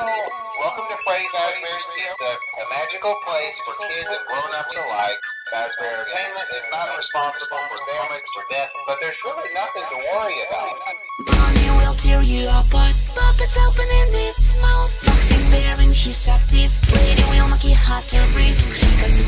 Welcome to Freddy Fazbear's Pizza, a magical place for kids and grown-ups alike. Fazbear Entertainment is not responsible for damage or death, but there's really nothing to worry about. Bonnie will tear you apart. Puppets opening its mouth. Foxy's bearing his sharp teeth. Lady will make it hard to breathe. Chica's